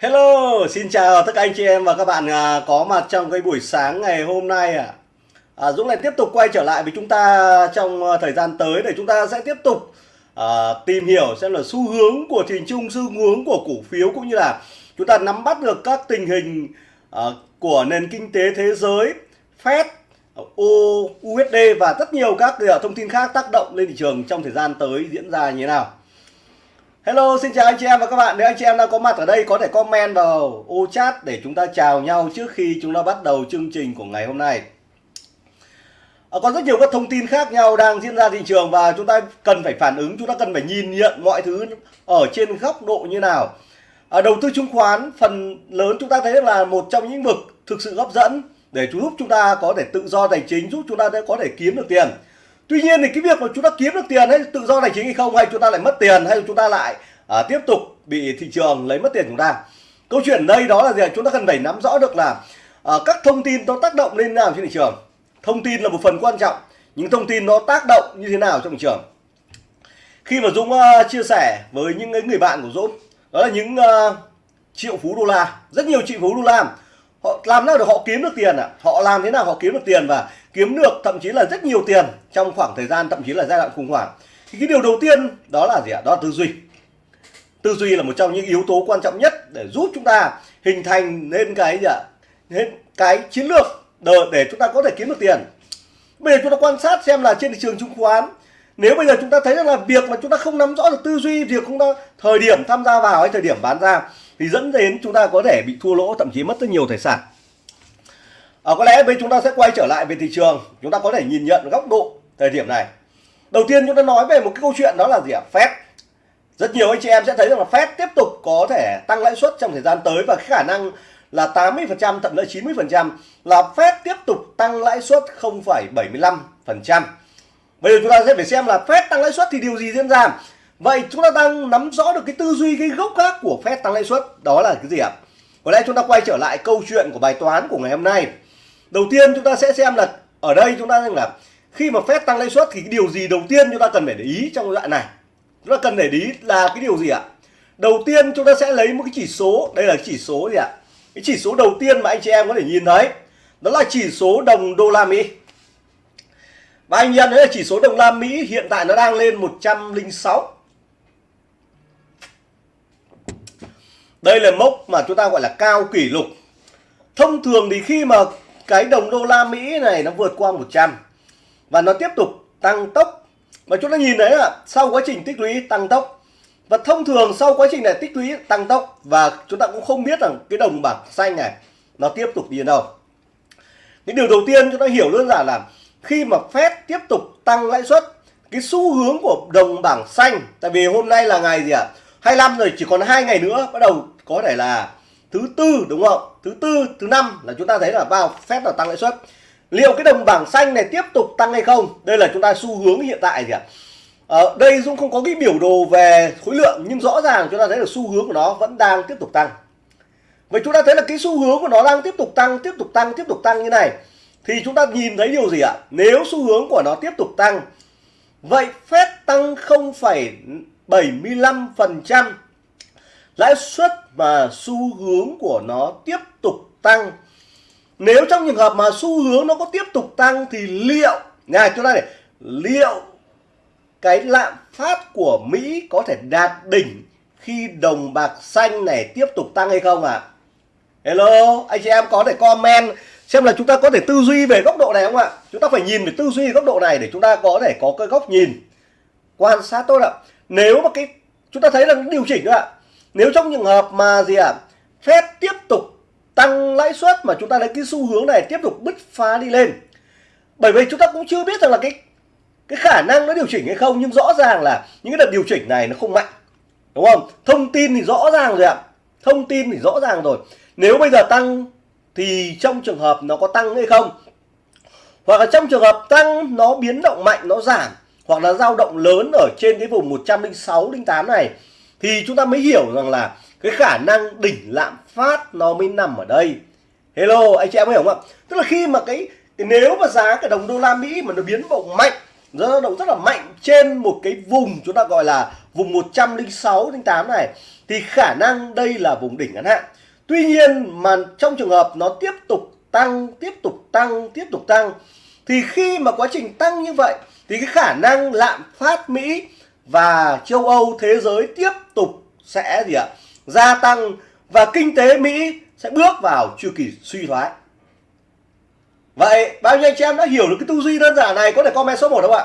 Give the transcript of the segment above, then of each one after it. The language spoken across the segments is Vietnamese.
Hello, xin chào tất cả anh chị em và các bạn à, có mặt trong cái buổi sáng ngày hôm nay à. à Dũng lại tiếp tục quay trở lại với chúng ta trong à, thời gian tới để chúng ta sẽ tiếp tục à, tìm hiểu xem là xu hướng của thị chung, xu hướng của cổ phiếu cũng như là chúng ta nắm bắt được các tình hình à, của nền kinh tế thế giới, Fed, USD và rất nhiều các à, thông tin khác tác động lên thị trường trong thời gian tới diễn ra như thế nào. Hello, xin chào anh chị em và các bạn. Nếu anh chị em đang có mặt ở đây có thể comment vào ô chat để chúng ta chào nhau trước khi chúng ta bắt đầu chương trình của ngày hôm nay. À, có rất nhiều các thông tin khác nhau đang diễn ra thị trường và chúng ta cần phải phản ứng, chúng ta cần phải nhìn nhận mọi thứ ở trên góc độ như nào. À, đầu tư chứng khoán phần lớn chúng ta thấy là một trong những vực thực sự hấp dẫn để giúp chúng ta có thể tự do tài chính, giúp chúng ta có thể kiếm được tiền. Tuy nhiên thì cái việc mà chúng ta kiếm được tiền hay tự do tài chính hay không hay chúng ta lại mất tiền hay chúng ta lại à, tiếp tục bị thị trường lấy mất tiền chúng ta. Câu chuyện đây đó là gì? Chúng ta cần phải nắm rõ được là à, các thông tin nó tác động lên nào trên thị trường. Thông tin là một phần quan trọng, những thông tin nó tác động như thế nào trong thị trường. Khi mà Dũng uh, chia sẻ với những người bạn của Dũng, đó là những uh, triệu phú đô la, rất nhiều triệu phú đô la họ làm nào được họ kiếm được tiền ạ à? họ làm thế nào họ kiếm được tiền và kiếm được thậm chí là rất nhiều tiền trong khoảng thời gian thậm chí là giai đoạn khủng hoảng? Thì cái điều đầu tiên đó là gì ạ? Đó là tư duy. Tư duy là một trong những yếu tố quan trọng nhất để giúp chúng ta hình thành nên cái gì ạ? Nên cái chiến lược để, để chúng ta có thể kiếm được tiền. Bây giờ chúng ta quan sát xem là trên thị trường chứng khoán nếu bây giờ chúng ta thấy rằng là việc mà chúng ta không nắm rõ được tư duy việc không ta thời điểm tham gia vào hay thời điểm bán ra thì dẫn đến chúng ta có thể bị thua lỗ thậm chí mất rất nhiều tài sản. À, có lẽ bây chúng ta sẽ quay trở lại về thị trường. Chúng ta có thể nhìn nhận góc độ thời điểm này. Đầu tiên chúng ta nói về một cái câu chuyện đó là gì ạ? Phép rất nhiều anh chị em sẽ thấy rằng là Fed tiếp tục có thể tăng lãi suất trong thời gian tới và khả năng là 80% thậm chí 90% là Fed tiếp tục tăng lãi suất 0,75%. Bây giờ chúng ta sẽ phải xem là Fed tăng lãi suất thì điều gì diễn ra? Vậy chúng ta đang nắm rõ được cái tư duy cái gốc gác của Fed tăng lãi suất đó là cái gì ạ? Có lẽ chúng ta quay trở lại câu chuyện của bài toán của ngày hôm nay. Đầu tiên chúng ta sẽ xem là ở đây chúng ta rằng là khi mà Fed tăng lãi suất thì cái điều gì đầu tiên chúng ta cần phải để ý trong đoạn này? Chúng ta cần để ý là cái điều gì ạ? Đầu tiên chúng ta sẽ lấy một cái chỉ số, đây là chỉ số gì ạ? Cái chỉ số đầu tiên mà anh chị em có thể nhìn thấy đó là chỉ số đồng đô la Mỹ. Và anh em thấy là chỉ số đồng la Mỹ hiện tại nó đang lên 106 Đây là mốc mà chúng ta gọi là cao kỷ lục. Thông thường thì khi mà cái đồng đô la Mỹ này nó vượt qua 100 và nó tiếp tục tăng tốc và chúng ta nhìn thấy là sau quá trình tích lũy tăng tốc, và thông thường sau quá trình này tích lũy tăng tốc và chúng ta cũng không biết rằng cái đồng bảng xanh này nó tiếp tục đi đến đâu. Cái điều đầu tiên chúng ta hiểu đơn giản là khi mà Fed tiếp tục tăng lãi suất, cái xu hướng của đồng bảng xanh, tại vì hôm nay là ngày gì ạ? À? 25 rồi, chỉ còn hai ngày nữa, bắt đầu có thể là thứ tư, đúng không? Thứ tư, thứ năm là chúng ta thấy là vào phép là tăng lãi suất. Liệu cái đồng bảng xanh này tiếp tục tăng hay không? Đây là chúng ta xu hướng hiện tại gì ạ. Ở đây Dung không có cái biểu đồ về khối lượng, nhưng rõ ràng chúng ta thấy là xu hướng của nó vẫn đang tiếp tục tăng. Vậy chúng ta thấy là cái xu hướng của nó đang tiếp tục tăng, tiếp tục tăng, tiếp tục tăng như này. Thì chúng ta nhìn thấy điều gì ạ? Nếu xu hướng của nó tiếp tục tăng, vậy phép tăng không phải 0,75% lãi suất và xu hướng của nó tiếp tục tăng nếu trong trường hợp mà xu hướng nó có tiếp tục tăng thì liệu này chúng ta này liệu cái lạm phát của Mỹ có thể đạt đỉnh khi đồng bạc xanh này tiếp tục tăng hay không ạ? À? Hello, anh chị em có thể comment xem là chúng ta có thể tư duy về góc độ này không ạ? Chúng ta phải nhìn về tư duy góc độ này để chúng ta có thể có cái góc nhìn quan sát tốt ạ. Nếu mà cái chúng ta thấy là điều chỉnh nữa ạ. Nếu trong trường hợp mà gì ạ? À, Fed tiếp tục tăng lãi suất mà chúng ta thấy cái xu hướng này tiếp tục bứt phá đi lên. Bởi vì chúng ta cũng chưa biết rằng là cái cái khả năng nó điều chỉnh hay không nhưng rõ ràng là những cái đợt điều chỉnh này nó không mạnh. Đúng không? Thông tin thì rõ ràng rồi ạ. Thông tin thì rõ ràng rồi. Nếu bây giờ tăng thì trong trường hợp nó có tăng hay không? Hoặc là trong trường hợp tăng nó biến động mạnh nó giảm hoặc là dao động lớn ở trên cái vùng 106 08 này thì chúng ta mới hiểu rằng là cái khả năng đỉnh lạm phát nó mới nằm ở đây hello anh chị em hiểu không ạ tức là khi mà cái nếu mà giá cái đồng đô la mỹ mà nó biến động mạnh nó động rất là mạnh trên một cái vùng chúng ta gọi là vùng 106 08 này thì khả năng đây là vùng đỉnh ngắn hạn. Tuy nhiên mà trong trường hợp nó tiếp tục tăng, tiếp tục tăng, tiếp tục tăng thì khi mà quá trình tăng như vậy thì cái khả năng lạm phát Mỹ và châu Âu thế giới tiếp tục sẽ gì ạ? gia tăng và kinh tế Mỹ sẽ bước vào chu kỳ suy thoái. Vậy bao nhiêu anh chị em đã hiểu được cái tư duy đơn giản này có thể comment số 1 không ạ?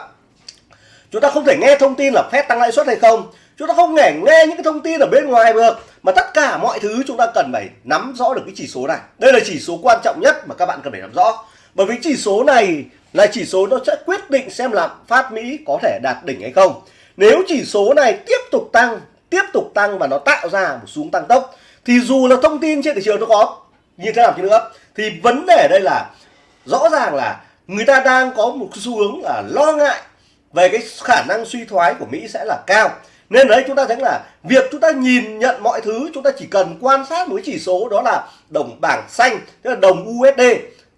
Chúng ta không thể nghe thông tin là phép tăng lãi suất hay không. Chúng ta không thể nghe những cái thông tin ở bên ngoài được mà tất cả mọi thứ chúng ta cần phải nắm rõ được cái chỉ số này. Đây là chỉ số quan trọng nhất mà các bạn cần phải nắm rõ. Bởi vì chỉ số này là chỉ số nó sẽ quyết định xem là phát Mỹ có thể đạt đỉnh hay không. Nếu chỉ số này tiếp tục tăng, tiếp tục tăng và nó tạo ra một xuống tăng tốc thì dù là thông tin trên thị trường nó có như thế nào chứ nữa thì vấn đề đây là rõ ràng là người ta đang có một xu hướng là lo ngại về cái khả năng suy thoái của Mỹ sẽ là cao nên đấy chúng ta thấy là việc chúng ta nhìn nhận mọi thứ chúng ta chỉ cần quan sát một cái chỉ số đó là đồng bảng xanh tức là đồng USD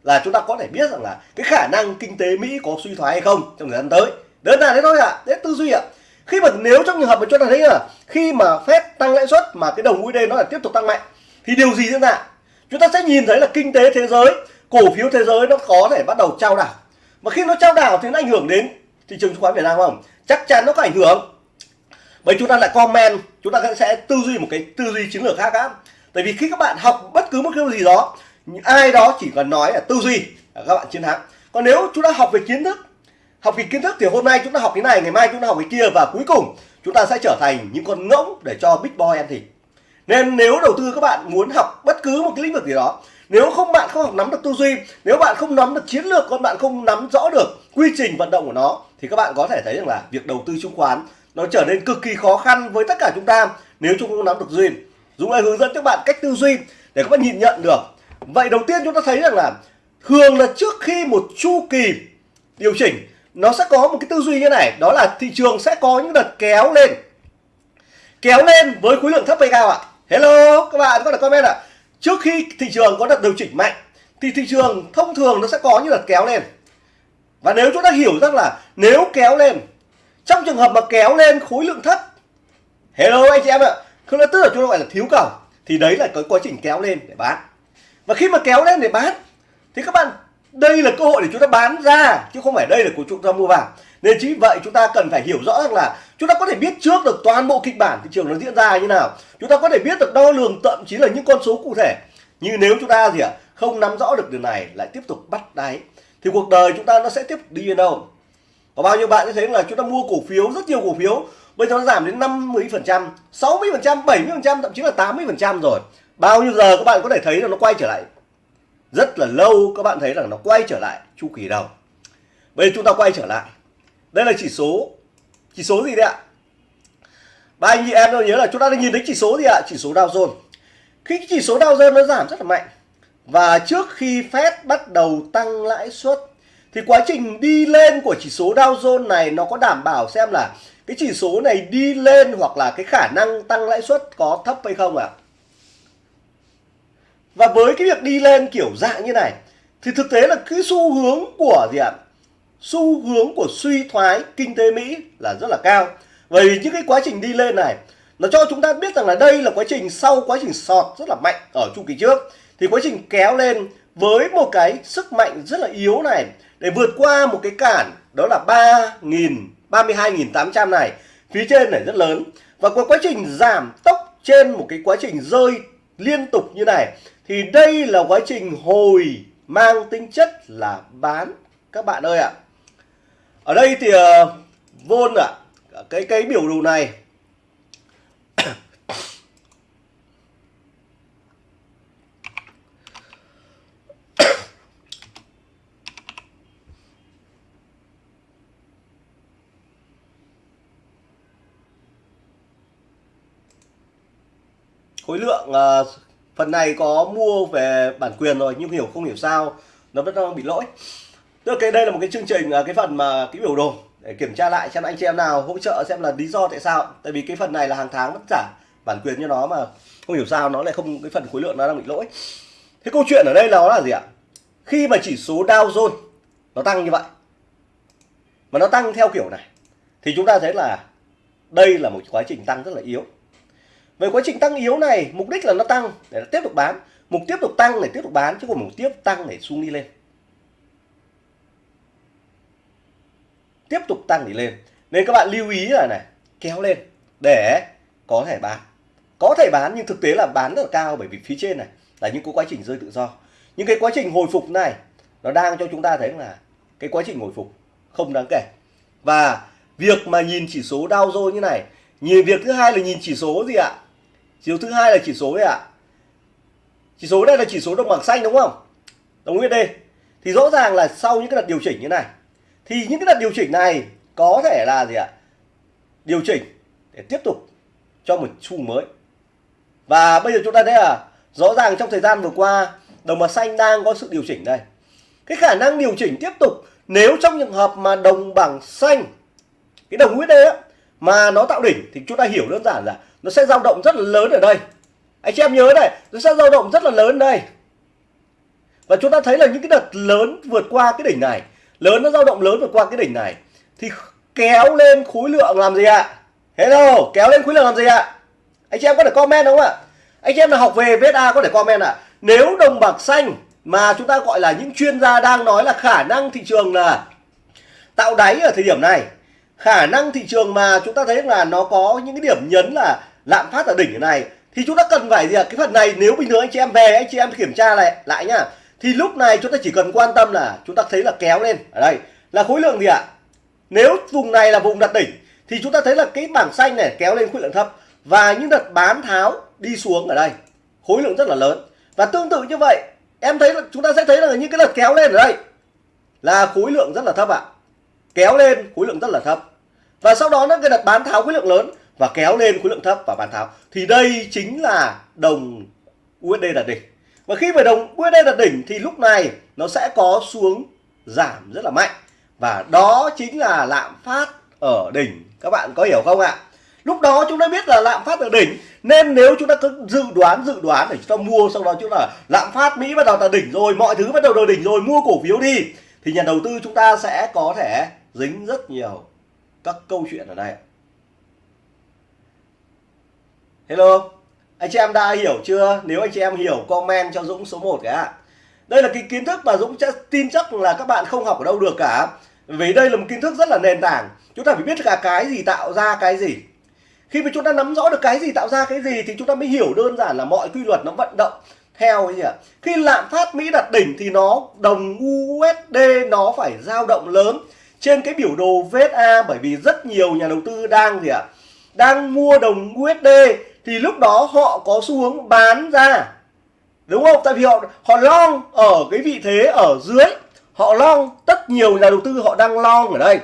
là chúng ta có thể biết rằng là cái khả năng kinh tế Mỹ có suy thoái hay không trong thời gian tới. Đơn giản thế thôi ạ à. đấy tư duy ạ. À. khi mà nếu trong trường hợp mà chúng ta thấy là khi mà Fed tăng lãi suất mà cái đồng USD nó là tiếp tục tăng mạnh, thì điều gì diễn ra? Chúng ta sẽ nhìn thấy là kinh tế thế giới, cổ phiếu thế giới nó có thể bắt đầu trao đảo. Mà khi nó trao đảo thì nó ảnh hưởng đến thị trường chứng khoán Việt Nam không? Chắc chắn nó có ảnh hưởng. Bởi chúng ta lại comment, chúng ta sẽ tư duy một cái tư duy chiến lược khác á. Tại vì khi các bạn học bất cứ một cái gì đó ai đó chỉ cần nói là tư duy các bạn chiến thắng. Còn nếu chúng ta học về kiến thức, học về kiến thức thì hôm nay chúng ta học cái này, ngày mai chúng ta học cái kia và cuối cùng chúng ta sẽ trở thành những con ngỗng để cho big boy ăn thịt. Nên nếu đầu tư các bạn muốn học bất cứ một cái lĩnh vực gì đó, nếu không bạn không học nắm được tư duy, nếu bạn không nắm được chiến lược con bạn không nắm rõ được quy trình vận động của nó, thì các bạn có thể thấy rằng là việc đầu tư chứng khoán nó trở nên cực kỳ khó khăn với tất cả chúng ta nếu chúng không nắm được duy Dũng lại hướng dẫn các bạn cách tư duy để các bạn nhìn nhận được vậy đầu tiên chúng ta thấy rằng là thường là trước khi một chu kỳ điều chỉnh, nó sẽ có một cái tư duy như này, đó là thị trường sẽ có những đợt kéo lên. Kéo lên với khối lượng thấp hay cao ạ? Hello, các bạn có thể comment ạ. Trước khi thị trường có đợt điều chỉnh mạnh, thì thị trường thông thường nó sẽ có những đợt kéo lên. Và nếu chúng ta hiểu rằng là nếu kéo lên, trong trường hợp mà kéo lên khối lượng thấp, hello anh chị em ạ, không tức là chúng ta gọi là thiếu cầu, thì đấy là cái quá trình kéo lên để bán và khi mà kéo lên để bán, thì các bạn, đây là cơ hội để chúng ta bán ra, chứ không phải đây là của chúng ta mua vào. Nên chính vậy chúng ta cần phải hiểu rõ rằng là chúng ta có thể biết trước được toàn bộ kịch bản thị trường nó diễn ra như nào. Chúng ta có thể biết được đo lường thậm chí là những con số cụ thể. Như nếu chúng ta gì ạ, không nắm rõ được điều này, lại tiếp tục bắt đáy, thì cuộc đời chúng ta nó sẽ tiếp đi đến đâu? Có bao nhiêu bạn sẽ thấy là chúng ta mua cổ phiếu, rất nhiều cổ phiếu, bây giờ nó giảm đến 50 phần trăm 60 phần trăm 70 phần trăm, thậm chí là 80 phần trăm rồi bao nhiêu giờ các bạn có thể thấy là nó quay trở lại? Rất là lâu các bạn thấy rằng nó quay trở lại chu kỳ đầu. Bây giờ chúng ta quay trở lại. Đây là chỉ số. Chỉ số gì đấy ạ? Ba anh chị em nhớ là chúng ta đang nhìn thấy chỉ số gì ạ? Chỉ số Dow Jones. Khi chỉ số Dow Jones nó giảm rất là mạnh, và trước khi Fed bắt đầu tăng lãi suất, thì quá trình đi lên của chỉ số Dow Jones này nó có đảm bảo xem là cái chỉ số này đi lên hoặc là cái khả năng tăng lãi suất có thấp hay không ạ? À? Và với cái việc đi lên kiểu dạng như này, thì thực tế là cái xu hướng của gì ạ? Xu hướng của suy thoái kinh tế Mỹ là rất là cao. Bởi vì những cái quá trình đi lên này, nó cho chúng ta biết rằng là đây là quá trình sau quá trình sọt rất là mạnh ở chu kỳ trước thì quá trình kéo lên với một cái sức mạnh rất là yếu này, để vượt qua một cái cản, đó là 3.000 32.800 này, phía trên này rất lớn và qua quá trình giảm tốc trên một cái quá trình rơi liên tục như này thì đây là quá trình hồi mang tính chất là bán. Các bạn ơi ạ. Ở đây thì uh, vôn ạ cái cái biểu đồ này. Khối lượng uh, phần này có mua về bản quyền rồi, nhưng hiểu không hiểu sao, nó vẫn đang bị lỗi. Tức là cái, đây là một cái chương trình à, cái phần mà cái biểu đồ để kiểm tra lại xem anh chị em nào hỗ trợ xem là lý do tại sao. Tại vì cái phần này là hàng tháng mất trả bản quyền cho nó mà không hiểu sao nó lại không, cái phần khối lượng nó đang bị lỗi. Thế câu chuyện ở đây nó là gì ạ? Khi mà chỉ số Dow Jones nó tăng như vậy, mà nó tăng theo kiểu này, thì chúng ta thấy là đây là một quá trình tăng rất là yếu về quá trình tăng yếu này, mục đích là nó tăng, để nó tiếp tục bán. Mục tiếp tục tăng để tiếp tục bán, chứ không mục tiếp tăng để xuống đi lên. Tiếp tục tăng đi lên. Nên các bạn lưu ý là này, kéo lên, để có thể bán. Có thể bán nhưng thực tế là bán rất là cao bởi vì phía trên này là những cái quá trình rơi tự do. Những cái quá trình hồi phục này, nó đang cho chúng ta thấy là cái quá trình hồi phục không đáng kể. Và việc mà nhìn chỉ số Dow Jones như này, nhìn việc thứ hai là nhìn chỉ số gì ạ? Chỉ số thứ hai là chỉ số đấy ạ. Chỉ số đây là chỉ số đồng bảng xanh, đúng không? Đồng USD thì rõ ràng là sau những cái đợt điều chỉnh như này, thì những cái đợt điều chỉnh này có thể là gì ạ? Điều chỉnh để tiếp tục cho một xu mới. Và bây giờ chúng ta thấy là rõ ràng trong thời gian vừa qua, đồng bạc xanh đang có sự điều chỉnh đây. Cái khả năng điều chỉnh tiếp tục nếu trong trường hợp mà đồng bảng xanh, cái đồng USD á, mà nó tạo đỉnh thì chúng ta hiểu đơn giản là nó sẽ dao động rất là lớn ở đây. Anh chị em nhớ này, nó sẽ dao động rất là lớn đây. Và chúng ta thấy là những cái đợt lớn vượt qua cái đỉnh này. Lớn nó dao động lớn vượt qua cái đỉnh này. Thì kéo lên khối lượng làm gì ạ? Hello, kéo lên khối lượng làm gì ạ? Anh chị em có thể comment đúng không ạ? Anh chị em là học về VSA có thể comment ạ? Nếu đồng bạc xanh mà chúng ta gọi là những chuyên gia đang nói là khả năng thị trường là tạo đáy ở thời điểm này. Khả năng thị trường mà chúng ta thấy là nó có những cái điểm nhấn là lạm phát ở đỉnh này, thì chúng ta cần phải gì ạ? Cái phần này nếu bình thường anh chị em về, anh chị em kiểm tra lại lại nhá. Thì lúc này chúng ta chỉ cần quan tâm là chúng ta thấy là kéo lên. Ở đây, là khối lượng gì ạ? Nếu vùng này là vùng đặt đỉnh, thì chúng ta thấy là cái bảng xanh này kéo lên khối lượng thấp và những đợt bán tháo đi xuống ở đây. Khối lượng rất là lớn. Và tương tự như vậy, em thấy là chúng ta sẽ thấy là những cái đợt kéo lên ở đây là khối lượng rất là thấp ạ. Kéo lên khối lượng rất là thấp. Và sau đó nó cái đợt bán tháo khối lượng lớn và kéo lên khối lượng thấp và bán tháo thì đây chính là đồng USD đạt đỉnh. Và khi mà đồng USD đạt đỉnh thì lúc này nó sẽ có xuống giảm rất là mạnh. Và đó chính là lạm phát ở đỉnh. Các bạn có hiểu không ạ? Lúc đó chúng ta biết là lạm phát ở đỉnh, nên nếu chúng ta cứ dự đoán dự đoán để chúng ta mua, sau đó chúng ta lạm phát mỹ bắt đầu là đỉnh rồi, mọi thứ bắt đầu là đỉnh rồi, mua cổ phiếu đi, thì nhà đầu tư chúng ta sẽ có thể dính rất nhiều các câu chuyện ở đây hello. Anh chị em đã hiểu chưa? Nếu anh chị em hiểu, comment cho dũng số 1 cái ạ. Đây là cái kiến thức mà dũng tin chắc là các bạn không học ở đâu được cả. Vì đây là một kiến thức rất là nền tảng. Chúng ta phải biết cả cái gì tạo ra cái gì. Khi mà chúng ta nắm rõ được cái gì tạo ra cái gì thì chúng ta mới hiểu đơn giản là mọi quy luật nó vận động theo cái gì ạ. Khi lạm phát mỹ đặt đỉnh thì nó, đồng USD nó phải dao động lớn trên cái biểu đồ VSA bởi vì rất nhiều nhà đầu tư đang gì ạ? Đang mua đồng USD thì lúc đó họ có xu hướng bán ra. Đúng không? Tại vì họ họ long ở cái vị thế ở dưới. Họ long rất nhiều nhà đầu tư họ đang long ở đây.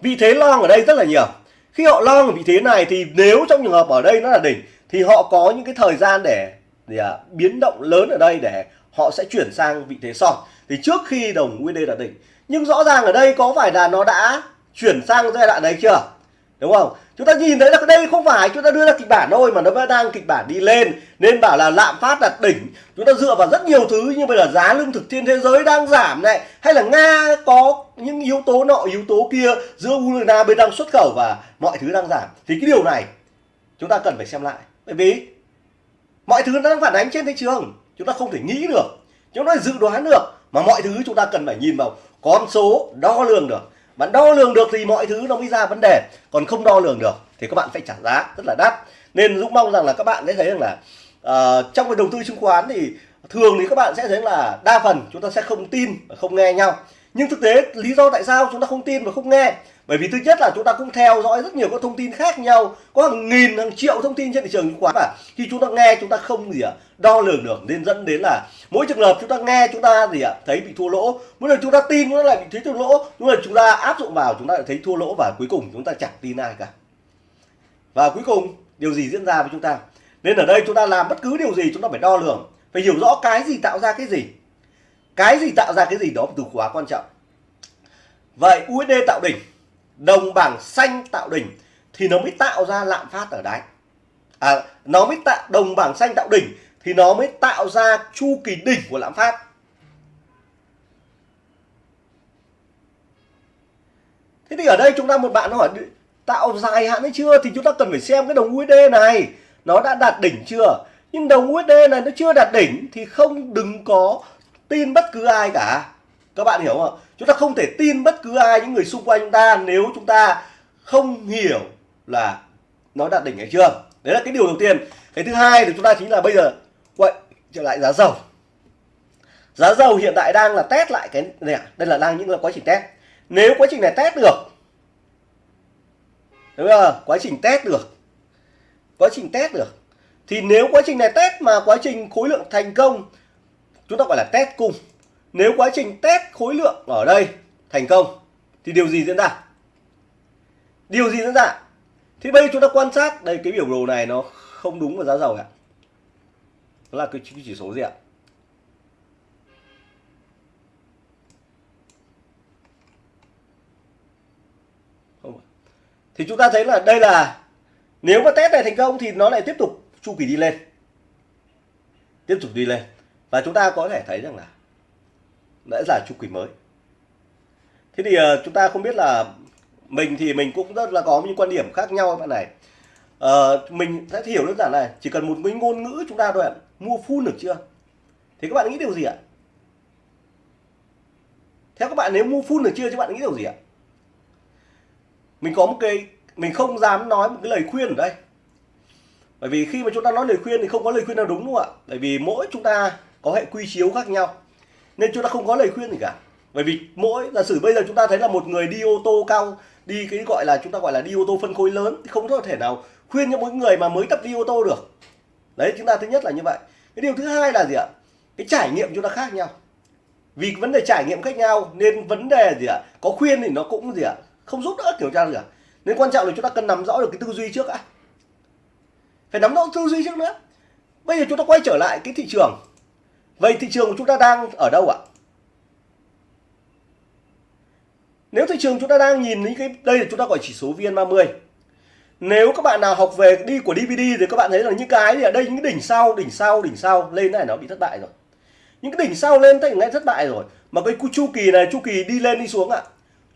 Vị thế long ở đây rất là nhiều. Khi họ long ở vị thế này thì nếu trong trường hợp ở đây nó là đỉnh thì họ có những cái thời gian để để à, biến động lớn ở đây để họ sẽ chuyển sang vị thế son. Thì trước khi đồng USD là đỉnh nhưng rõ ràng ở đây có phải là nó đã chuyển sang giai đoạn đấy chưa? Đúng không? Chúng ta nhìn thấy là đây không phải, chúng ta đưa ra kịch bản thôi mà nó vẫn đang kịch bản đi lên. Nên bảo là lạm phát là đỉnh. Chúng ta dựa vào rất nhiều thứ như bây giờ giá lương thực trên thế giới đang giảm này. Hay là nga có những yếu tố nọ, yếu tố kia giữa ukraine bên đang xuất khẩu và mọi thứ đang giảm. Thì cái điều này chúng ta cần phải xem lại. Bởi vì mọi thứ nó đang phản ánh trên thị trường. Chúng ta không thể nghĩ được. Chúng ta dự đoán được. Mà mọi thứ chúng ta cần phải nhìn vào con số đo lường được bạn đo lường được thì mọi thứ nó mới ra vấn đề. Còn không đo lường được thì các bạn phải trả giá rất là đắt. Nên dũng mong rằng là các bạn sẽ thấy rằng là uh, trong cái đầu tư chứng khoán thì thường thì các bạn sẽ thấy là đa phần chúng ta sẽ không tin và không nghe nhau. Nhưng thực tế lý do tại sao chúng ta không tin và không nghe bởi vì thứ nhất là chúng ta cũng theo dõi rất nhiều các thông tin khác nhau có hàng nghìn hàng triệu thông tin trên thị trường chứng khoán và khi chúng ta nghe chúng ta không gì ạ đo lường được nên dẫn đến là mỗi trường hợp chúng ta nghe chúng ta gì ạ thấy bị thua lỗ mỗi lần chúng ta tin nó lại bị thấy thua lỗ mỗi lần chúng ta áp dụng vào chúng ta lại thấy thua lỗ và cuối cùng chúng ta chẳng tin ai cả và cuối cùng điều gì diễn ra với chúng ta nên ở đây chúng ta làm bất cứ điều gì chúng ta phải đo lường phải hiểu rõ cái gì tạo ra cái gì cái gì tạo ra cái gì đó từ khóa quan trọng vậy USD tạo đỉnh đồng bảng xanh tạo đỉnh thì nó mới tạo ra lạm phát ở đáy. À, nó mới tạo đồng bảng xanh tạo đỉnh thì nó mới tạo ra chu kỳ đỉnh của lạm phát. Thế thì ở đây chúng ta một bạn nó hỏi tạo dài hạn hay chưa? Thì chúng ta cần phải xem cái đồng USD này nó đã đạt đỉnh chưa? Nhưng đồng USD này nó chưa đạt đỉnh thì không đừng có tin bất cứ ai cả. Các bạn hiểu không chúng ta không thể tin bất cứ ai, những người xung quanh chúng ta nếu chúng ta không hiểu là nó đạt đỉnh hay chưa. Đấy là cái điều đầu tiên. Cái thứ hai thì chúng ta chính là bây giờ quay trở lại giá dầu. Giá dầu hiện tại đang là test lại cái này à? đây là đang những là quá trình test. Nếu quá trình này test được, đúng không? Quá trình test được. Quá trình test được. Thì nếu quá trình này test mà quá trình khối lượng thành công, chúng ta gọi là test cung nếu quá trình test khối lượng ở đây thành công, thì điều gì diễn ra? Điều gì diễn ra? Thì bây giờ chúng ta quan sát, đây, cái biểu đồ này nó không đúng với giá dầu ạ. Đó là cái chỉ số gì ạ? Không thì chúng ta thấy là đây là, nếu mà test này thành công thì nó lại tiếp tục chu kỳ đi lên. Tiếp tục đi lên. Và chúng ta có thể thấy rằng là đã là chu kỳ mới. Thế thì uh, chúng ta không biết là mình thì mình cũng rất là có những quan điểm khác nhau bạn này. Uh, mình sẽ hiểu đơn giản này chỉ cần một cái ngôn ngữ chúng ta thôi ạ mua full được chưa? Thì các bạn nghĩ điều gì ạ? Theo các bạn nếu mua full được chưa các bạn nghĩ điều gì ạ? Mình có một cái mình không dám nói một cái lời khuyên ở đây. Bởi vì khi mà chúng ta nói lời khuyên thì không có lời khuyên nào đúng đúng không ạ? Bởi vì mỗi chúng ta có hệ quy chiếu khác nhau nên chúng ta không có lời khuyên gì cả. Bởi vì mỗi giả sử bây giờ chúng ta thấy là một người đi ô tô cao, đi cái gọi là, chúng ta gọi là đi ô tô phân khối lớn, thì không có thể nào khuyên cho mỗi người mà mới tập đi ô tô được. Đấy, chúng ta thứ nhất là như vậy. Cái điều thứ hai là gì ạ? Cái trải nghiệm chúng ta khác nhau. Vì vấn đề trải nghiệm khác nhau, nên vấn đề gì ạ? Có khuyên thì nó cũng gì ạ? Không giúp đỡ, kiểu tra được nên quan trọng là chúng ta cần nắm rõ được cái tư duy trước á phải nắm rõ tư duy trước nữa. Bây giờ chúng ta quay trở lại cái thị trường vậy thị trường của chúng ta đang ở đâu ạ? Nếu thị trường chúng ta đang nhìn những cái, đây là chúng ta gọi chỉ số VN30. Nếu các bạn nào học về đi của DVD thì các bạn thấy là những cái thì ở đây những cái đỉnh sau đỉnh sau đỉnh sau, lên này nó bị thất bại rồi. Những cái đỉnh sau lên thấy ngay thất bại rồi. Mà cái chu kỳ này, chu kỳ đi lên đi xuống ạ.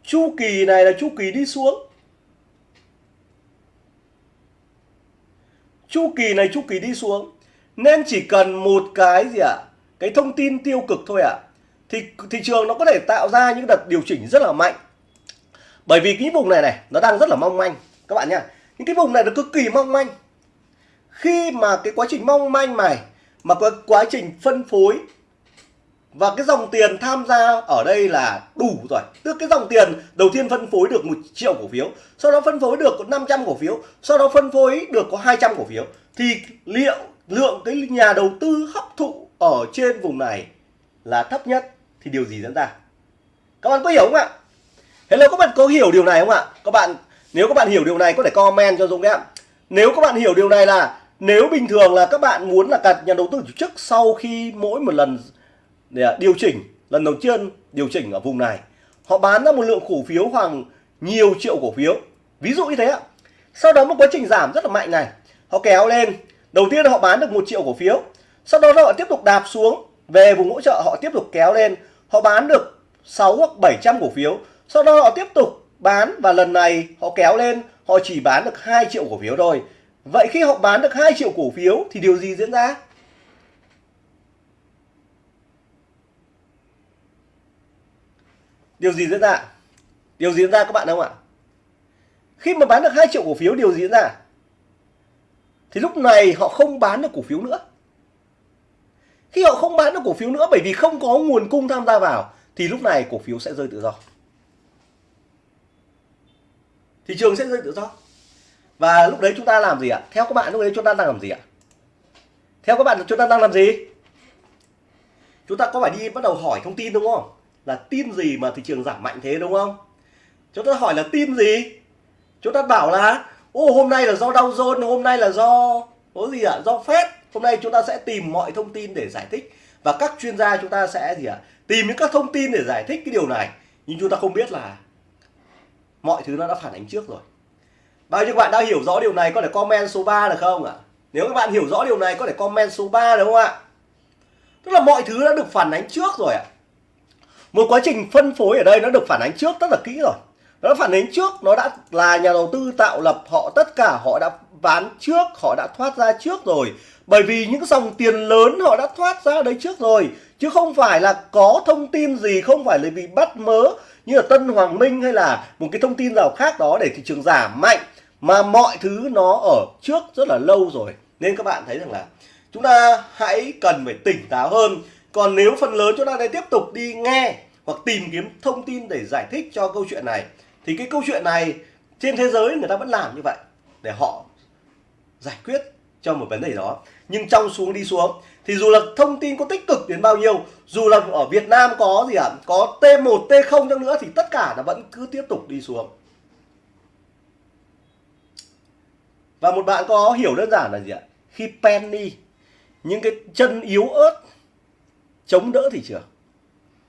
Chu kỳ này là chu kỳ đi xuống. Chu kỳ này chu kỳ đi xuống. Nên chỉ cần một cái gì ạ? à? Cái thông tin tiêu cực thôi ạ. À, thì thị trường nó có thể tạo ra những đợt điều chỉnh rất là mạnh. Bởi vì cái vùng này này nó đang rất là mong manh. Các bạn nhá những cái vùng này nó cực kỳ mong manh. Khi mà cái quá trình mong manh này mà có quá trình phân phối và cái dòng tiền tham gia ở đây là đủ rồi. Tức cái dòng tiền đầu tiên phân phối được một triệu cổ phiếu sau đó phân phối được có 500 cổ phiếu sau đó phân phối được có 200 cổ phiếu thì liệu lượng cái nhà đầu tư hấp thụ ở trên vùng này là thấp nhất thì điều gì diễn ra? Các bạn có hiểu không ạ? Hello, các bạn có hiểu điều này không ạ? Các bạn, nếu các bạn hiểu điều này có thể comment cho Dũng em nếu các bạn hiểu điều này là nếu bình thường là các bạn muốn là cả nhà đầu tư tổ chức sau khi mỗi một lần, để điều chỉnh, lần đầu tiên điều chỉnh ở vùng này, họ bán ra một lượng cổ phiếu khoảng nhiều triệu cổ phiếu. Ví dụ như thế ạ. Sau đó một quá trình giảm rất là mạnh này. Họ kéo lên. Đầu tiên họ bán được một triệu cổ phiếu sau đó họ tiếp tục đạp xuống, về vùng hỗ trợ họ tiếp tục kéo lên. Họ bán được 6 hoặc 700 cổ phiếu. Sau đó họ tiếp tục bán và lần này họ kéo lên, họ chỉ bán được 2 triệu cổ phiếu thôi. Vậy khi họ bán được 2 triệu cổ phiếu thì điều gì diễn ra? Điều gì diễn ra? Điều gì diễn ra các bạn không ạ? Khi mà bán được 2 triệu cổ phiếu, điều gì diễn ra? Thì lúc này họ không bán được cổ phiếu nữa khi họ không bán được cổ phiếu nữa bởi vì không có nguồn cung tham gia vào, thì lúc này cổ phiếu sẽ rơi tự do. Thị trường sẽ rơi tự do. Và lúc đấy chúng ta làm gì ạ? Theo các bạn, lúc đấy chúng ta đang làm gì ạ? Theo các bạn, chúng ta đang làm gì? Chúng ta có phải đi bắt đầu hỏi thông tin đúng không? Là tin gì mà thị trường giảm mạnh thế đúng không? Chúng ta hỏi là tin gì? Chúng ta bảo là, ô, hôm nay là do Dow Jones, hôm nay là do, có gì ạ? Do Fed hôm nay chúng ta sẽ tìm mọi thông tin để giải thích. Và các chuyên gia chúng ta sẽ gì ạ? Tìm những các thông tin để giải thích cái điều này. Nhưng chúng ta không biết là mọi thứ nó đã phản ánh trước rồi. Bao nhiêu bạn đã hiểu rõ điều này có thể comment số 3 được không ạ? Nếu các bạn hiểu rõ điều này có thể comment số 3 được không ạ? Tức là mọi thứ đã được phản ánh trước rồi ạ. Một quá trình phân phối ở đây nó được phản ánh trước rất là kỹ rồi nó phản ánh trước, nó đã là nhà đầu tư tạo lập, họ tất cả họ đã bán trước, họ đã thoát ra trước rồi. Bởi vì những dòng tiền lớn họ đã thoát ra đấy trước rồi, chứ không phải là có thông tin gì, không phải là bị bắt mớ như là Tân Hoàng Minh hay là một cái thông tin nào khác đó để thị trường giảm mạnh. Mà mọi thứ nó ở trước rất là lâu rồi. Nên các bạn thấy rằng là chúng ta hãy cần phải tỉnh táo hơn. Còn nếu phần lớn chúng ta lại tiếp tục đi nghe hoặc tìm kiếm thông tin để giải thích cho câu chuyện này thì cái câu chuyện này trên thế giới người ta vẫn làm như vậy để họ giải quyết cho một vấn đề đó. Nhưng trong xuống đi xuống thì dù là thông tin có tích cực đến bao nhiêu dù là ở Việt Nam có gì ạ à, có T1 T0 chăng nữa thì tất cả nó vẫn cứ tiếp tục đi xuống. Và một bạn có hiểu đơn giản là gì ạ? Khi penny những cái chân yếu ớt chống đỡ thị trường.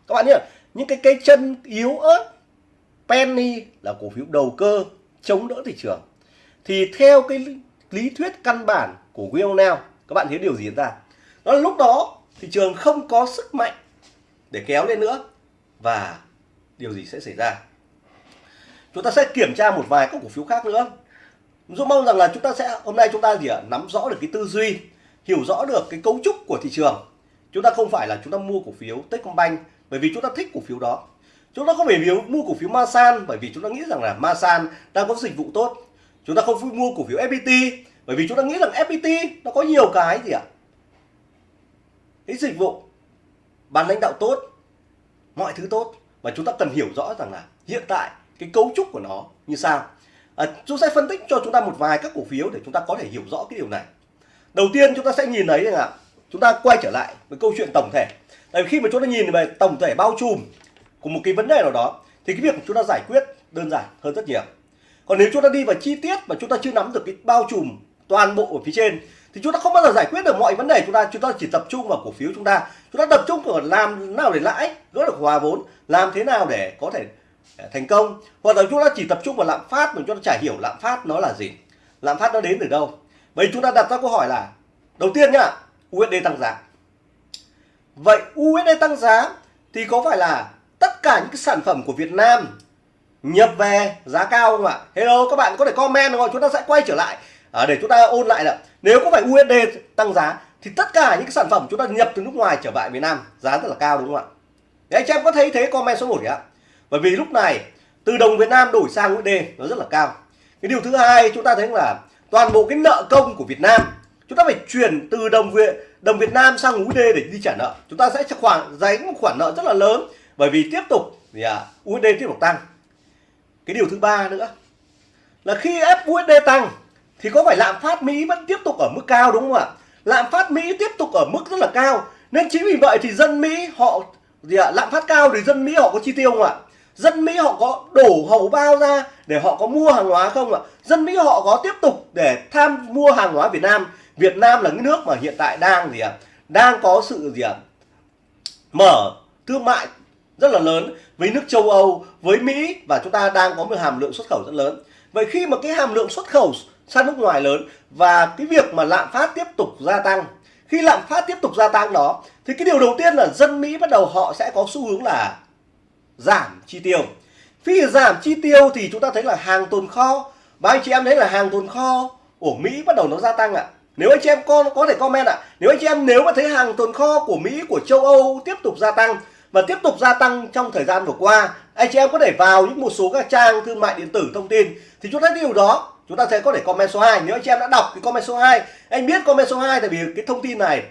Các bạn nhớ những cái cây chân yếu ớt penny là cổ phiếu đầu cơ chống đỡ thị trường. Thì theo cái lý thuyết căn bản của Will Now, các bạn thấy điều gì diễn ra? Đó là lúc đó thị trường không có sức mạnh để kéo lên nữa. Và điều gì sẽ xảy ra? Chúng ta sẽ kiểm tra một vài các cổ phiếu khác nữa. Dũng mong rằng là chúng ta sẽ, hôm nay chúng ta gì ạ? Nắm rõ được cái tư duy, hiểu rõ được cái cấu trúc của thị trường. Chúng ta không phải là chúng ta mua cổ phiếu Techcombank bởi vì chúng ta thích cổ phiếu đó chúng ta không phải vì mua cổ phiếu Masan bởi vì chúng ta nghĩ rằng là Masan đang có dịch vụ tốt. Chúng ta không mua cổ phiếu FPT bởi vì chúng ta nghĩ rằng FPT nó có nhiều cái gì ạ? Cái dịch vụ ban lãnh đạo tốt mọi thứ tốt. Và chúng ta cần hiểu rõ rằng là hiện tại cái cấu trúc của nó như sao. À, chúng sẽ phân tích cho chúng ta một vài các cổ phiếu để chúng ta có thể hiểu rõ cái điều này. Đầu tiên chúng ta sẽ nhìn thấy rằng là chúng ta quay trở lại với câu chuyện tổng thể. Tại vì khi mà chúng ta nhìn về tổng thể bao trùm của một cái vấn đề nào đó, thì cái việc của chúng ta giải quyết đơn giản hơn rất nhiều. Còn nếu chúng ta đi vào chi tiết mà chúng ta chưa nắm được cái bao trùm toàn bộ ở phía trên, thì chúng ta không bao giờ giải quyết được mọi vấn đề chúng ta chúng ta chỉ tập trung vào cổ phiếu chúng ta. Chúng ta tập trung vào làm nào để lãi, gỡ được hòa vốn, làm thế nào để có thể à, thành công. Hoặc là chúng ta chỉ tập trung vào lạm phát mà chúng ta chả hiểu lạm phát nó là gì. Lạm phát nó đến từ đâu? Vậy chúng ta đặt ra câu hỏi là, đầu tiên nhá USD tăng giá. Vậy USD tăng giá thì có phải là tất cả những cái sản phẩm của Việt Nam nhập về giá cao không ạ? Hello các bạn có thể comment rồi chúng ta sẽ quay trở lại. À, để chúng ta ôn lại là nếu có phải USD tăng giá thì tất cả những cái sản phẩm chúng ta nhập từ nước ngoài trở lại Việt Nam giá rất là cao đúng không ạ? Đấy, anh chị em có thấy thế comment số 1 ạ. Bởi vì lúc này từ đồng Việt Nam đổi sang USD nó rất là cao. Cái điều thứ hai chúng ta thấy là toàn bộ cái nợ công của Việt Nam chúng ta phải chuyển từ đồng Việt đồng Việt Nam sang USD để đi trả nợ. Chúng ta sẽ khoản dành một khoản nợ rất là lớn bởi vì tiếp tục thì à, USD tiếp tục tăng. Cái điều thứ ba nữa là khi ép USD tăng thì có phải lạm phát Mỹ vẫn tiếp tục ở mức cao đúng không ạ? Lạm phát Mỹ tiếp tục ở mức rất là cao nên chính vì vậy thì dân Mỹ họ gì ạ lạm phát cao thì dân Mỹ họ có chi tiêu không ạ? Dân Mỹ họ có đổ hầu bao ra để họ có mua hàng hóa không ạ? Dân Mỹ họ có tiếp tục để tham mua hàng hóa Việt Nam. Việt Nam là cái nước mà hiện tại đang gì ạ đang có sự gì ạ mở thương mại rất là lớn với nước châu Âu, với Mỹ và chúng ta đang có một hàm lượng xuất khẩu rất lớn. Vậy khi mà cái hàm lượng xuất khẩu sang nước ngoài lớn và cái việc mà lạm phát tiếp tục gia tăng, khi lạm phát tiếp tục gia tăng đó, thì cái điều đầu tiên là dân Mỹ bắt đầu họ sẽ có xu hướng là giảm chi tiêu. Khi giảm chi tiêu thì chúng ta thấy là hàng tồn kho, và anh chị em thấy là hàng tồn kho của Mỹ bắt đầu nó gia tăng ạ. Nếu anh chị em con có thể comment ạ, nếu anh chị em, nếu mà thấy hàng tồn kho của Mỹ, của châu Âu tiếp tục gia tăng và tiếp tục gia tăng trong thời gian vừa qua. Anh chị em có thể vào những một số các trang thương mại điện tử thông tin thì chúng ta thấy điều đó. Chúng ta sẽ có thể comment số 2 nếu anh chị em đã đọc cái comment số 2 anh biết comment số 2 tại vì cái thông tin này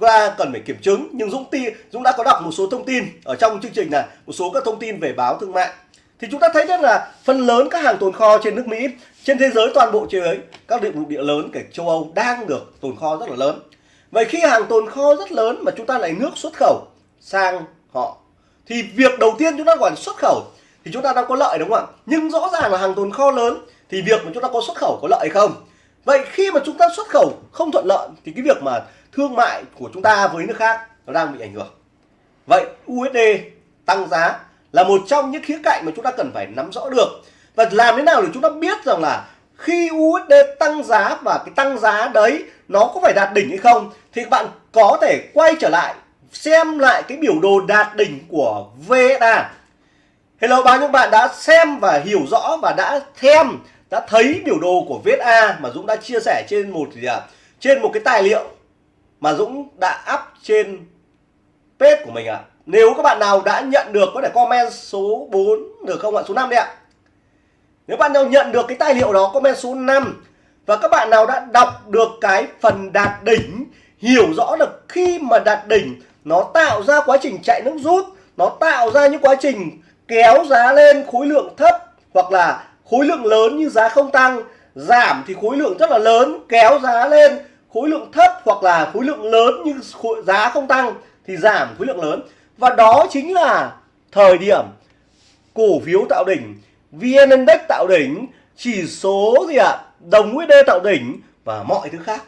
chúng ta cần phải kiểm chứng. Nhưng Dũng ti, Dũng đã có đọc một số thông tin ở trong chương trình này, một số các thông tin về báo thương mại. Thì chúng ta thấy rất là phần lớn các hàng tồn kho trên nước Mỹ, trên thế giới toàn bộ thế giới các địa địa lớn kể châu Âu đang được tồn kho rất là lớn. Vậy khi hàng tồn kho rất lớn mà chúng ta lại nước xuất khẩu sang họ. Thì việc đầu tiên chúng ta gọi là xuất khẩu thì chúng ta đang có lợi đúng không ạ? Nhưng rõ ràng là hàng tồn kho lớn thì việc mà chúng ta có xuất khẩu có lợi không? Vậy khi mà chúng ta xuất khẩu không thuận lợi thì cái việc mà thương mại của chúng ta với nước khác nó đang bị ảnh hưởng. Vậy USD tăng giá là một trong những khía cạnh mà chúng ta cần phải nắm rõ được. Và làm thế nào để chúng ta biết rằng là khi USD tăng giá và cái tăng giá đấy nó có phải đạt đỉnh hay không thì bạn có thể quay trở lại xem lại cái biểu đồ đạt đỉnh của VSA Hello bao nhiêu bạn đã xem và hiểu rõ và đã thêm đã thấy biểu đồ của VSA mà Dũng đã chia sẻ trên một gì à, trên một cái tài liệu mà Dũng đã up trên page của mình ạ. À. Nếu các bạn nào đã nhận được có thể comment số 4 được không ạ? Số 5 đi ạ. Nếu bạn nào nhận được cái tài liệu đó comment số 5 và các bạn nào đã đọc được cái phần đạt đỉnh hiểu rõ được khi mà đạt đỉnh nó tạo ra quá trình chạy nước rút nó tạo ra những quá trình kéo giá lên khối lượng thấp hoặc là khối lượng lớn như giá không tăng. Giảm thì khối lượng rất là lớn kéo giá lên khối lượng thấp hoặc là khối lượng lớn như khối, giá không tăng thì giảm khối lượng lớn. Và đó chính là thời điểm cổ phiếu tạo đỉnh VN Index tạo đỉnh chỉ số gì ạ? À? đồng USD tạo đỉnh và mọi thứ khác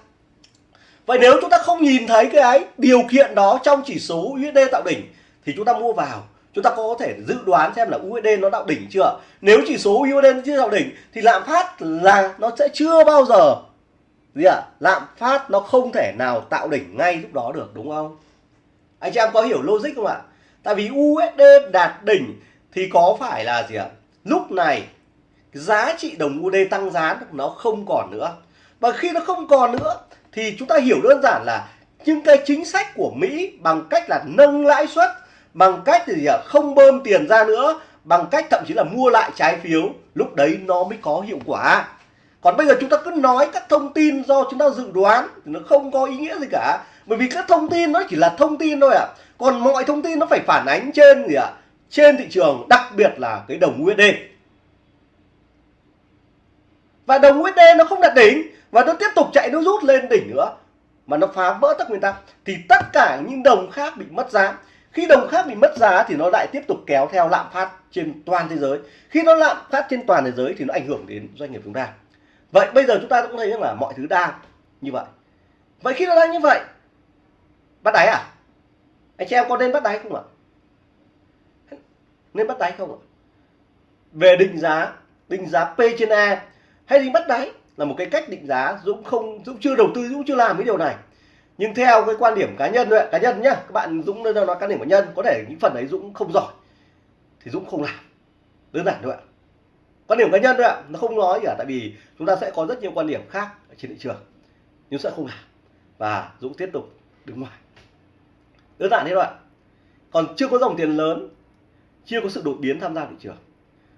vậy nếu chúng ta không nhìn thấy cái điều kiện đó trong chỉ số USD tạo đỉnh, thì chúng ta mua vào. Chúng ta có thể dự đoán xem là USD nó tạo đỉnh chưa. Nếu chỉ số USD chưa tạo đỉnh, thì lạm phát là nó sẽ chưa bao giờ, gì ạ? À? lạm phát nó không thể nào tạo đỉnh ngay lúc đó được, đúng không? Anh chị em có hiểu logic không ạ? Tại vì USD đạt đỉnh thì có phải là gì ạ? Lúc này, giá trị đồng USD tăng giá nó không còn nữa. Và khi nó không còn nữa thì chúng ta hiểu đơn giản là những cái chính sách của Mỹ bằng cách là nâng lãi suất, bằng cách thì không bơm tiền ra nữa, bằng cách thậm chí là mua lại trái phiếu. Lúc đấy nó mới có hiệu quả. Còn bây giờ chúng ta cứ nói các thông tin do chúng ta dự đoán thì nó không có ý nghĩa gì cả. Bởi vì các thông tin nó chỉ là thông tin thôi ạ. À. còn mọi thông tin nó phải phản ánh trên gì ạ? À? trên thị trường, đặc biệt là cái đồng USD và đồng USD nó không đạt đỉnh và nó tiếp tục chạy, nó rút lên đỉnh nữa. Mà nó phá vỡ tất nguyên tắc. Thì tất cả những đồng khác bị mất giá. Khi đồng khác bị mất giá thì nó lại tiếp tục kéo theo lạm phát trên toàn thế giới. Khi nó lạm phát trên toàn thế giới thì nó ảnh hưởng đến doanh nghiệp chúng ta. Vậy bây giờ chúng ta cũng thấy rằng là mọi thứ đang như vậy. Vậy khi nó đang như vậy, bắt đáy à? Anh chị em có nên bắt đáy không ạ? Nên bắt đáy không ạ? Về định giá định giá P trên A hay định bắt đáy? Là một cái cách định giá Dũng không, Dũng chưa đầu tư, Dũng chưa làm cái điều này. Nhưng theo cái quan điểm cá nhân đấy cá nhân nhá, các bạn Dũng nói cá điểm cá nhân, có thể những phần đấy Dũng không giỏi, thì Dũng không làm. Đơn giản thôi ạ. Quan điểm cá nhân thôi ạ, nó không nói gì cả, tại vì chúng ta sẽ có rất nhiều quan điểm khác ở trên thị trường, nhưng sẽ không làm. Và Dũng tiếp tục đứng ngoài. Đơn giản thế thôi ạ. Còn chưa có dòng tiền lớn, chưa có sự đột biến tham gia thị trường.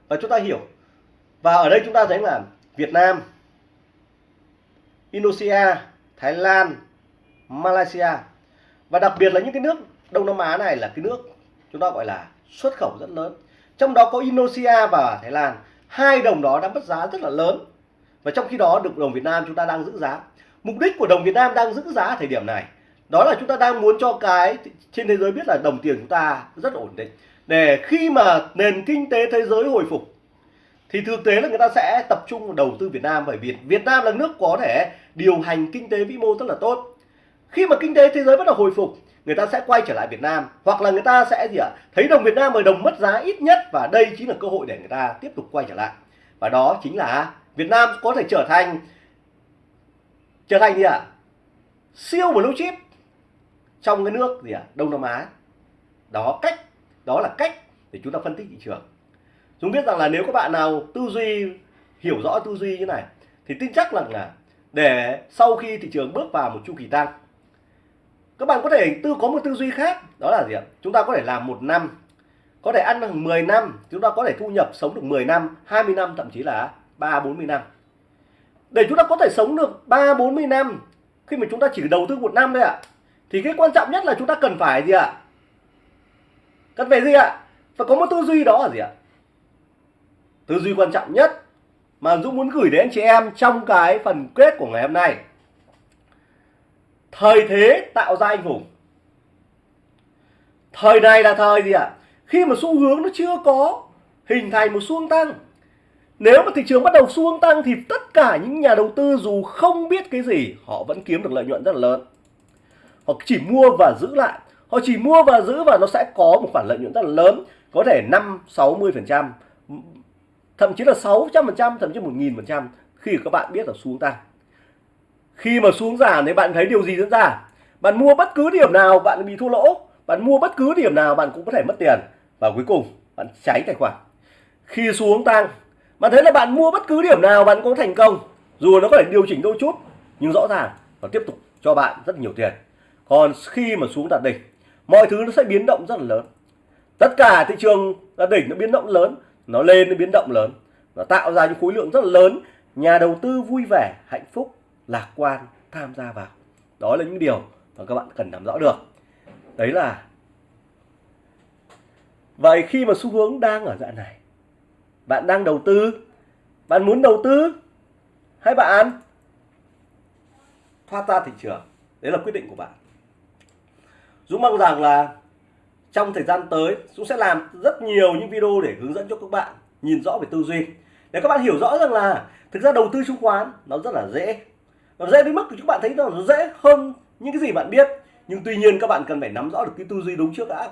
Và chúng ta hiểu, và ở đây chúng ta thấy là Việt Nam. Indonesia, Thái Lan, Malaysia. Và đặc biệt là những cái nước Đông Nam Á này là cái nước chúng ta gọi là xuất khẩu rất lớn. Trong đó có Indonesia và Thái Lan. Hai đồng đó đã mất giá rất là lớn. Và trong khi đó được đồng Việt Nam chúng ta đang giữ giá. Mục đích của đồng Việt Nam đang giữ giá ở thời điểm này, đó là chúng ta đang muốn cho cái trên thế giới biết là đồng tiền chúng ta rất ổn định. Để khi mà nền kinh tế thế giới hồi phục thì thực tế là người ta sẽ tập trung đầu tư Việt Nam, bởi vì Việt Nam là nước có thể điều hành kinh tế vĩ mô rất là tốt. Khi mà kinh tế thế giới bắt đầu hồi phục, người ta sẽ quay trở lại Việt Nam, hoặc là người ta sẽ gì ạ? Thấy đồng Việt Nam ở đồng mất giá ít nhất, và đây chính là cơ hội để người ta tiếp tục quay trở lại. Và đó chính là Việt Nam có thể trở thành trở thành gì ạ? Siêu blue chip trong cái nước gì ạ? Đông Nam Á. Đó cách, đó là cách để chúng ta phân tích thị trường chúng biết rằng là nếu các bạn nào tư duy, hiểu rõ tư duy như này, thì tin chắc rằng là để sau khi thị trường bước vào một chu kỳ tăng, các bạn có thể tư, có một tư duy khác, đó là gì ạ? Chúng ta có thể làm một năm, có thể ăn được 10 năm, chúng ta có thể thu nhập sống được 10 năm 20 năm, thậm chí là 3 40 năm. Để chúng ta có thể sống được 3 40 năm, khi mà chúng ta chỉ đầu tư một năm thôi ạ, thì cái quan trọng nhất là chúng ta cần phải gì ạ? Cần phải gì ạ? Phải có một tư duy đó là gì ạ? Tư duy quan trọng nhất mà Dũng muốn gửi đến anh chị em trong cái phần kết của ngày hôm nay. Thời thế tạo ra anh hùng. Thời này là thời gì ạ? À? khi mà xu hướng nó chưa có, hình thành một xu tăng. Nếu mà thị trường bắt đầu xu tăng thì tất cả những nhà đầu tư dù không biết cái gì, họ vẫn kiếm được lợi nhuận rất là lớn. Họ chỉ mua và giữ lại. Họ chỉ mua và giữ và nó sẽ có một khoản lợi nhuận rất là lớn, có thể 5 60 phần trăm thậm chí là 600 phần trăm, thậm chí 1.000 phần trăm khi các bạn biết là xuống tăng khi mà xuống giảm thì bạn thấy điều gì diễn ra? Bạn mua bất cứ điểm nào bạn bị thua lỗ, bạn mua bất cứ điểm nào bạn cũng có thể mất tiền. Và cuối cùng, bạn cháy tài khoản. Khi xuống tăng, bạn thấy là bạn mua bất cứ điểm nào bạn cũng thành công, dù nó có thể điều chỉnh đôi chút, nhưng rõ ràng nó tiếp tục cho bạn rất nhiều tiền. Còn khi mà xuống đạt đỉnh, mọi thứ nó sẽ biến động rất là lớn. Tất cả thị trường đạt đỉnh nó biến động lớn nó lên nó biến động lớn, nó tạo ra những khối lượng rất là lớn. Nhà đầu tư vui vẻ, hạnh phúc, lạc quan tham gia vào. Đó là những điều mà các bạn cần nắm rõ được. Đấy là vậy khi mà xu hướng đang ở dạng này, bạn đang đầu tư, bạn muốn đầu tư hay bạn thoát ra thị trường? Đấy là quyết định của bạn. Dũng mong rằng là trong thời gian tới, Dũng sẽ làm rất nhiều những video để hướng dẫn cho các bạn nhìn rõ về tư duy. Để các bạn hiểu rõ rằng là thực ra đầu tư chứng khoán nó rất là dễ. Nó dễ đến mức các bạn thấy nó dễ hơn những cái gì bạn biết. Nhưng tuy nhiên các bạn cần phải nắm rõ được cái tư duy đúng trước đã.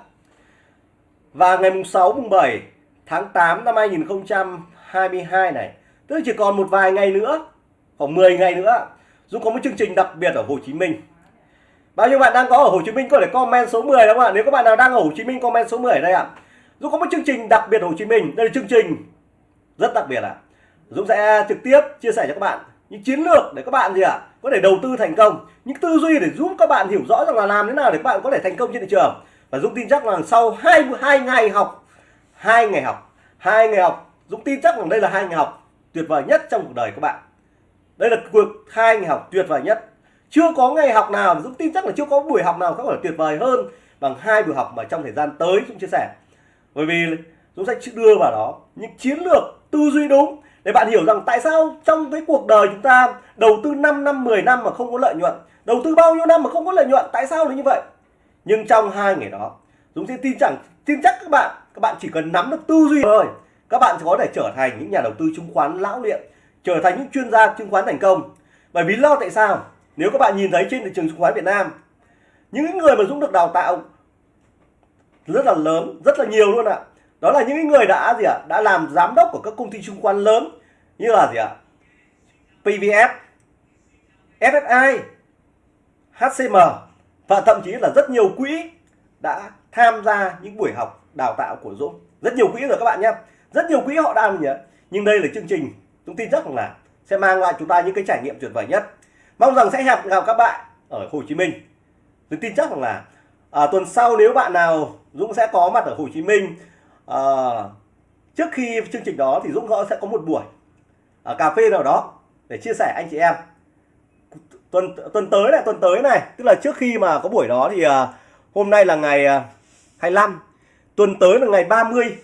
Và ngày mùng 6 mùng 7 tháng 8 năm 2022 này, tức là chỉ còn một vài ngày nữa, khoảng 10 ngày nữa, Dũng có một chương trình đặc biệt ở Hồ Chí Minh. Bao nhiêu bạn đang có ở Hồ Chí Minh có thể comment số 10 đúng không ạ? Nếu các bạn nào đang ở Hồ Chí Minh comment số 10 ở đây ạ. Dũng có một chương trình đặc biệt Hồ Chí Minh. Đây là chương trình rất đặc biệt ạ. Dũng sẽ trực tiếp chia sẻ cho các bạn những chiến lược để các bạn gì ạ? Có thể đầu tư thành công, những tư duy để giúp các bạn hiểu rõ rằng là làm thế nào để các bạn có thể thành công trên thị trường. Và Dũng tin chắc là sau hai hai ngày học, hai ngày học, hai ngày học, Dũng tin chắc rằng đây là hai ngày học tuyệt vời nhất trong cuộc đời các bạn. Đây là cuộc hai ngày học tuyệt vời nhất chưa có ngày học nào, Dũng tin chắc là chưa có buổi học nào có thể tuyệt vời hơn bằng hai buổi học mà trong thời gian tới Dũng chia sẻ. Bởi vì Dũng sẽ đưa vào đó những chiến lược tư duy đúng để bạn hiểu rằng tại sao trong cái cuộc đời chúng ta đầu tư 5 năm 10 năm mà không có lợi nhuận, đầu tư bao nhiêu năm mà không có lợi nhuận, tại sao là như vậy? Nhưng trong hai ngày đó, Dũng sẽ tin rằng tin chắc các bạn các bạn chỉ cần nắm được tư duy thôi, các bạn sẽ có thể trở thành những nhà đầu tư chứng khoán lão luyện trở thành những chuyên gia chứng khoán thành công. Bởi vì lo tại sao? Nếu các bạn nhìn thấy trên thị trường chứng khoán Việt Nam, những người mà Dũng được đào tạo rất là lớn, rất là nhiều luôn ạ. Đó là những người đã gì ạ? Đã làm giám đốc của các công ty chứng khoán lớn như là gì ạ? PVF SSI HCM và thậm chí là rất nhiều quỹ đã tham gia những buổi học đào tạo của Dũng. Rất nhiều quỹ rồi các bạn nhé. Rất nhiều quỹ họ đang nhỉ. Nhưng đây là chương trình chúng tin rất là sẽ mang lại chúng ta những cái trải nghiệm tuyệt vời nhất mong rằng sẽ gặp gặp các bạn ở Hồ Chí Minh. Tôi tin chắc rằng là à, tuần sau nếu bạn nào Dũng sẽ có mặt ở Hồ Chí Minh à, trước khi chương trình đó thì Dũng sẽ có một buổi ở cà phê nào đó để chia sẻ anh chị em. Tuần tuần tới này tuần tới này tức là trước khi mà có buổi đó thì à, hôm nay là ngày à, 25 tuần tới là ngày 30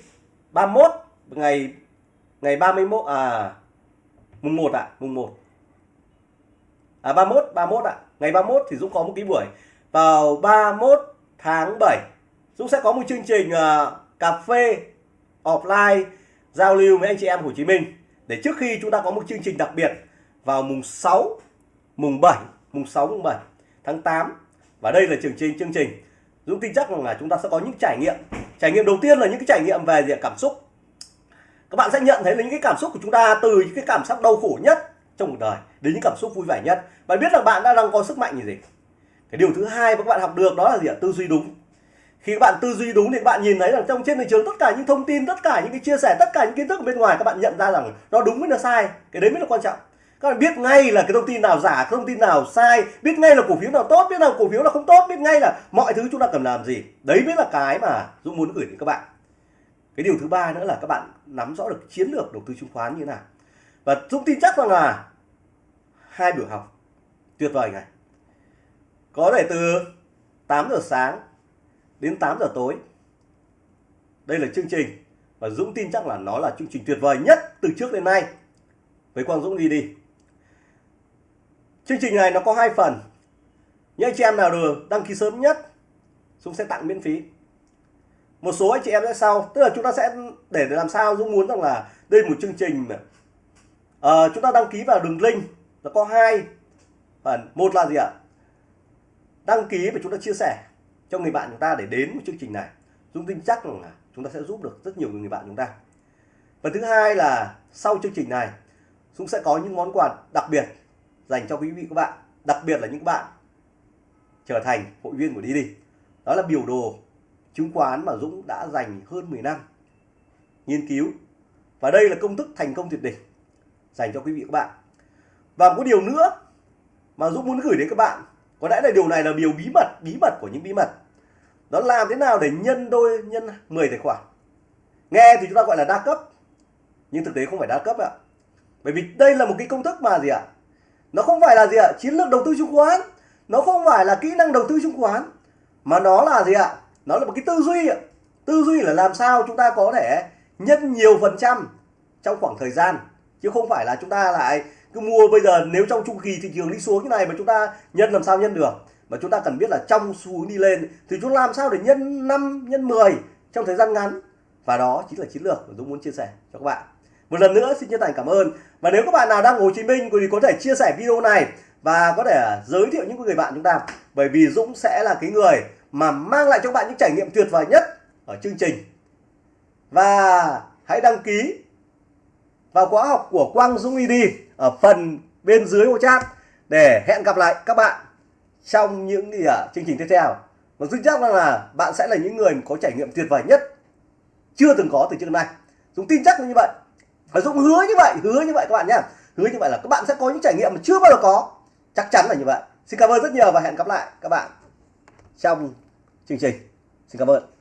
31 ngày ngày 31 à mùng 1 ạ à, mùng 1 à, 31 31 ạ. À. ngày 31 thì Dũng có một cái buổi. Vào 31 tháng 7 Dũng sẽ có một chương trình uh, cà phê offline giao lưu với anh chị em Hồ Chí Minh. Để trước khi chúng ta có một chương trình đặc biệt vào mùng 6 mùng 7 mùng 6 mùng 7 tháng 8 và đây là chương trình chương trình. Dũng tin chắc rằng là chúng ta sẽ có những trải nghiệm. Trải nghiệm đầu tiên là những cái trải nghiệm về gì cảm xúc. Các bạn sẽ nhận thấy là những cái cảm xúc của chúng ta từ những cái cảm giác đau khổ nhất trong cuộc đời, đến những cảm xúc vui vẻ nhất. Bạn biết là bạn đã đang có sức mạnh gì cái điều thứ hai mà các bạn học được đó là gì ạ? Tư duy đúng. Khi các bạn tư duy đúng thì các bạn nhìn thấy rằng trong trên thị trường tất cả những thông tin, tất cả những cái chia sẻ, tất cả những kiến thức ở bên ngoài, các bạn nhận ra rằng nó đúng với nó sai. Cái đấy mới là quan trọng. Các bạn biết ngay là cái thông tin nào giả, cái thông tin nào sai, biết ngay là cổ phiếu nào tốt, biết nào cổ phiếu là không tốt, biết ngay là mọi thứ chúng ta cần làm gì. Đấy mới là cái mà dũng muốn gửi đến các bạn. Cái điều thứ ba nữa là các bạn nắm rõ được chiến lược đầu tư chứng khoán như thế nào và dũng tin chắc rằng là hai buổi học tuyệt vời này. Có thể từ 8 giờ sáng đến 8 giờ tối. Đây là chương trình và Dũng tin chắc là nó là chương trình tuyệt vời nhất từ trước đến nay. Với Quang Dũng đi đi. Chương trình này nó có hai phần. Những anh chị em nào được đăng ký sớm nhất, Dũng sẽ tặng miễn phí. Một số anh chị em sẽ sau. Tức là chúng ta sẽ để làm sao Dũng muốn rằng là đây một chương trình à, chúng ta đăng ký vào đường link nó có hai phần. Một là gì ạ? Đăng ký và chúng ta chia sẻ cho người bạn chúng ta để đến một chương trình này. Dũng tin chắc là chúng ta sẽ giúp được rất nhiều người bạn chúng ta. Và thứ hai là sau chương trình này Dũng sẽ có những món quà đặc biệt dành cho quý vị các bạn đặc biệt là những bạn trở thành hội viên của đi đi đó là biểu đồ chứng khoán mà Dũng đã dành hơn 10 năm nghiên cứu. Và đây là công thức thành công tuyệt đỉnh dành cho quý vị các bạn. Và một điều nữa mà Dũng muốn gửi đến các bạn, có lẽ là điều này là điều bí mật bí mật của những bí mật. Đó làm thế nào để nhân đôi, nhân 10 tài khoản? Nghe thì chúng ta gọi là đa cấp, nhưng thực tế không phải đa cấp ạ. Bởi vì đây là một cái công thức mà gì ạ? Nó không phải là gì ạ? Chiến lược đầu tư chứng khoán. Nó không phải là kỹ năng đầu tư chứng khoán. Mà nó là gì ạ? Nó là một cái tư duy ạ. Tư duy là làm sao chúng ta có thể nhân nhiều phần trăm trong khoảng thời gian chứ không phải là chúng ta lại cứ mua bây giờ nếu trong chu kỳ thị trường đi xuống như này mà chúng ta nhân làm sao nhân được. Mà chúng ta cần biết là trong xu hướng đi lên thì chúng làm sao để nhân 5 nhân 10 trong thời gian ngắn. Và đó chính là chiến lược mà Dũng muốn chia sẻ cho các bạn. Một lần nữa xin chân thành cảm ơn. Và nếu các bạn nào đang ở Hồ Chí Minh thì có thể chia sẻ video này và có thể giới thiệu những người bạn chúng ta. Bởi vì Dũng sẽ là cái người mà mang lại cho bạn những trải nghiệm tuyệt vời nhất ở chương trình. Và hãy đăng ký vào khóa học của Quang Dũng ID ở phần bên dưới ô chat để hẹn gặp lại các bạn trong những gì ở chương trình tiếp theo. Và dũng chắc rằng là bạn sẽ là những người có trải nghiệm tuyệt vời nhất chưa từng có từ trước nay. Dũng tin chắc là như vậy. Và Dũng hứa như vậy, hứa như vậy các bạn nhé hứa như vậy là các bạn sẽ có những trải nghiệm mà chưa bao giờ có. Chắc chắn là như vậy. Xin cảm ơn rất nhiều và hẹn gặp lại các bạn trong chương trình. Xin cảm ơn.